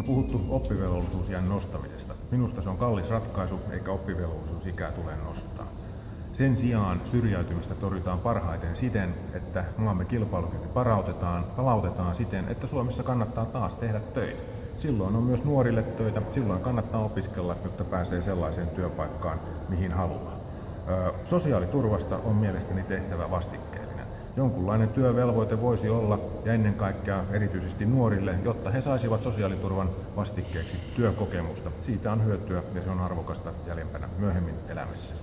puhuttu oppivelvollisuusien nostamisesta. Minusta se on kallis ratkaisu, eikä oppivelvollisuusikää tule nostaa. Sen sijaan syrjäytymistä torjutaan parhaiten siten, että maamme kilpailukyky parautetaan, palautetaan siten, että Suomessa kannattaa taas tehdä töitä. Silloin on myös nuorille töitä, silloin kannattaa opiskella, jotta pääsee sellaiseen työpaikkaan, mihin haluaa. Sosiaaliturvasta on mielestäni tehtävä vastikkeellinen. Jonkunlainen työvelvoite voisi olla, ja ennen kaikkea erityisesti nuorille, jotta he saisivat sosiaaliturvan vastikkeeksi työkokemusta. Siitä on hyötyä ja se on arvokasta jäljempänä myöhemmin elämässä.